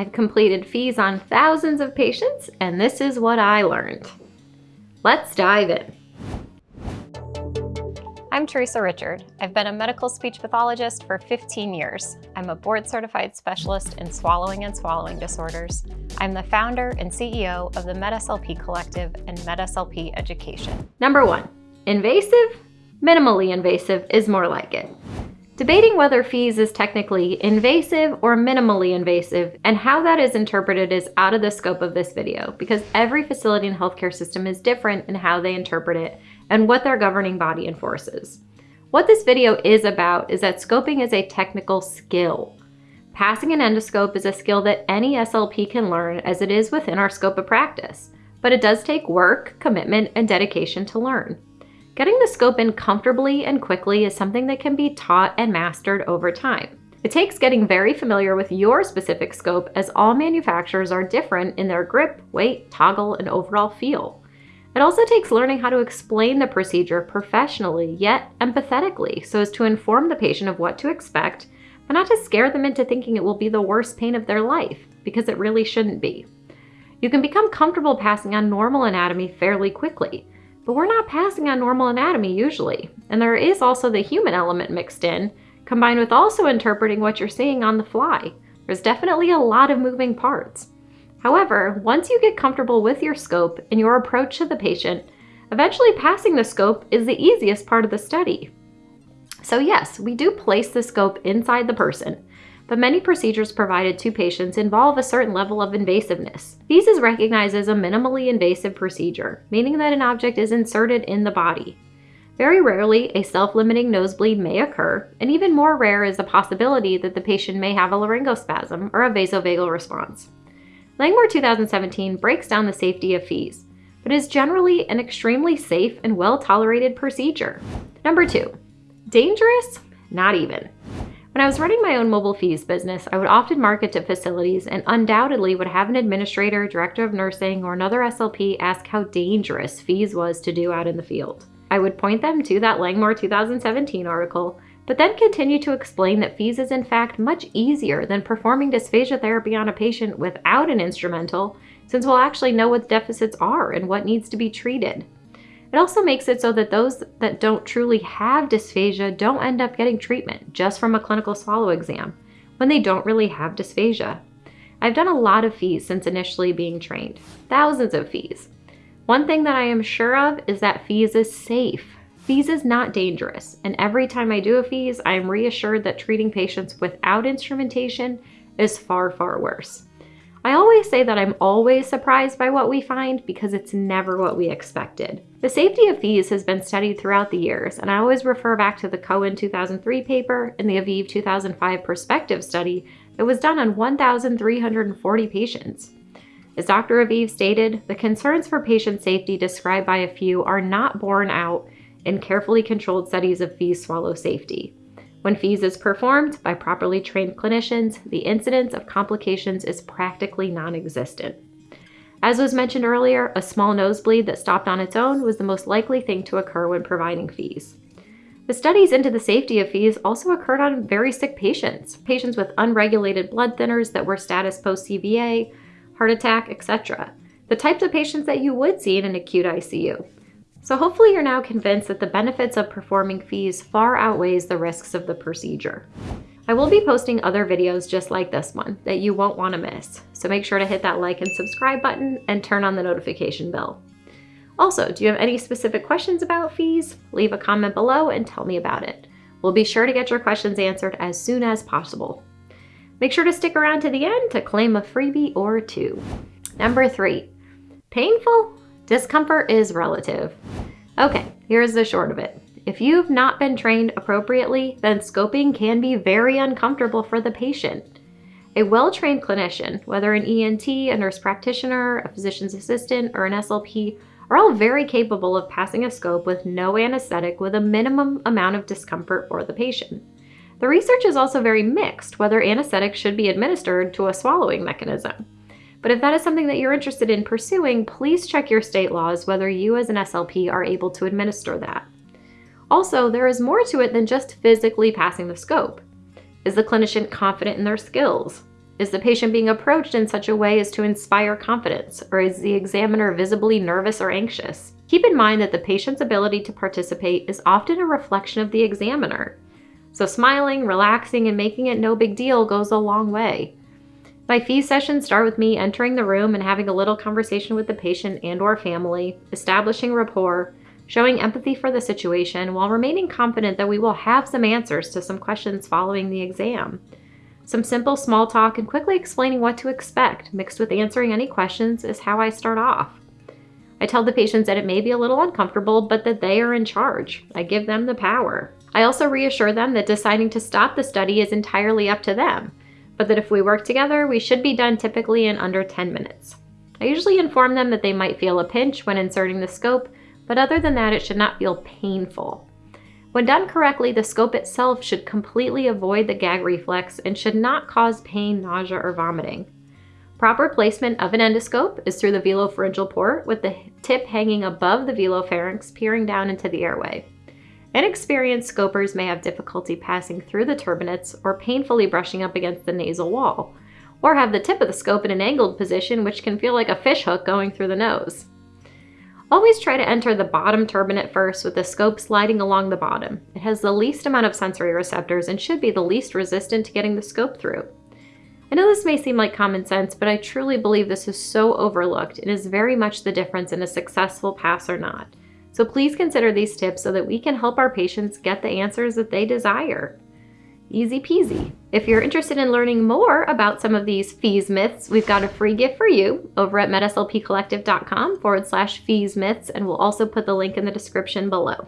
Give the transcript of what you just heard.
I've completed FEES on thousands of patients, and this is what I learned. Let's dive in. I'm Theresa Richard. I've been a medical speech pathologist for 15 years. I'm a board certified specialist in swallowing and swallowing disorders. I'm the founder and CEO of the MedSLP Collective and MedSLP Education. Number one, invasive, minimally invasive is more like it. Debating whether FEES is technically invasive or minimally invasive and how that is interpreted is out of the scope of this video because every facility and healthcare system is different in how they interpret it and what their governing body enforces. What this video is about is that scoping is a technical skill. Passing an endoscope is a skill that any SLP can learn as it is within our scope of practice, but it does take work, commitment, and dedication to learn. Getting the scope in comfortably and quickly is something that can be taught and mastered over time. It takes getting very familiar with your specific scope as all manufacturers are different in their grip, weight, toggle, and overall feel. It also takes learning how to explain the procedure professionally yet empathetically so as to inform the patient of what to expect, but not to scare them into thinking it will be the worst pain of their life, because it really shouldn't be. You can become comfortable passing on normal anatomy fairly quickly, but we're not passing on normal anatomy usually, and there is also the human element mixed in, combined with also interpreting what you're seeing on the fly. There's definitely a lot of moving parts. However, once you get comfortable with your scope and your approach to the patient, eventually passing the scope is the easiest part of the study. So yes, we do place the scope inside the person, but many procedures provided to patients involve a certain level of invasiveness. FEES is recognized as a minimally invasive procedure, meaning that an object is inserted in the body. Very rarely, a self-limiting nosebleed may occur, and even more rare is the possibility that the patient may have a laryngospasm or a vasovagal response. Langmore 2017 breaks down the safety of FEES, but is generally an extremely safe and well-tolerated procedure. Number two, dangerous? Not even. When I was running my own mobile FEES business, I would often market to facilities and undoubtedly would have an administrator, director of nursing, or another SLP ask how dangerous FEES was to do out in the field. I would point them to that Langmore 2017 article but then continue to explain that FEES is in fact much easier than performing dysphagia therapy on a patient without an instrumental, since we'll actually know what deficits are and what needs to be treated. It also makes it so that those that don't truly have dysphagia don't end up getting treatment just from a clinical swallow exam when they don't really have dysphagia. I've done a lot of FEES since initially being trained, thousands of FEES. One thing that I am sure of is that FEES is safe. FEES is not dangerous, and every time I do a FEES, I am reassured that treating patients without instrumentation is far, far worse. I always say that I'm always surprised by what we find because it's never what we expected. The safety of FEES has been studied throughout the years, and I always refer back to the Cohen 2003 paper and the Aviv 2005 prospective study that was done on 1,340 patients. As Dr. Aviv stated, the concerns for patient safety described by a few are not borne out in carefully controlled studies of FEES swallow safety. When FEES is performed by properly trained clinicians, the incidence of complications is practically non-existent. As was mentioned earlier, a small nosebleed that stopped on its own was the most likely thing to occur when providing FEES. The studies into the safety of FEES also occurred on very sick patients, patients with unregulated blood thinners that were status post-CVA, heart attack, etc. The types of patients that you would see in an acute ICU. So hopefully you're now convinced that the benefits of performing FEES far outweighs the risks of the procedure. I will be posting other videos just like this one that you won't want to miss, so make sure to hit that like and subscribe button and turn on the notification bell. Also, do you have any specific questions about FEES? Leave a comment below and tell me about it. We'll be sure to get your questions answered as soon as possible. Make sure to stick around to the end to claim a freebie or two. Number three, painful Discomfort is relative. Okay, here's the short of it. If you've not been trained appropriately, then scoping can be very uncomfortable for the patient. A well-trained clinician, whether an ENT, a nurse practitioner, a physician's assistant, or an SLP, are all very capable of passing a scope with no anesthetic with a minimum amount of discomfort for the patient. The research is also very mixed whether anesthetic should be administered to a swallowing mechanism. But if that is something that you're interested in pursuing, please check your state laws whether you as an SLP are able to administer that. Also, there is more to it than just physically passing the scope. Is the clinician confident in their skills? Is the patient being approached in such a way as to inspire confidence, or is the examiner visibly nervous or anxious? Keep in mind that the patient's ability to participate is often a reflection of the examiner. So smiling, relaxing, and making it no big deal goes a long way. My fee sessions start with me entering the room and having a little conversation with the patient and or family, establishing rapport, showing empathy for the situation while remaining confident that we will have some answers to some questions following the exam. Some simple small talk and quickly explaining what to expect, mixed with answering any questions, is how I start off. I tell the patients that it may be a little uncomfortable, but that they are in charge. I give them the power. I also reassure them that deciding to stop the study is entirely up to them, but that if we work together, we should be done typically in under 10 minutes. I usually inform them that they might feel a pinch when inserting the scope, but other than that, it should not feel painful. When done correctly, the scope itself should completely avoid the gag reflex and should not cause pain, nausea, or vomiting. Proper placement of an endoscope is through the velopharyngeal port with the tip hanging above the velopharynx peering down into the airway. Inexperienced scopers may have difficulty passing through the turbinates or painfully brushing up against the nasal wall, or have the tip of the scope in an angled position which can feel like a fishhook going through the nose. Always try to enter the bottom turbinate first with the scope sliding along the bottom. It has the least amount of sensory receptors and should be the least resistant to getting the scope through. I know this may seem like common sense, but I truly believe this is so overlooked. and is very much the difference in a successful pass or not. So please consider these tips so that we can help our patients get the answers that they desire. Easy peasy. If you're interested in learning more about some of these FEES myths, we've got a free gift for you over at medslpcollective.com forward slash FEES myths, and we'll also put the link in the description below.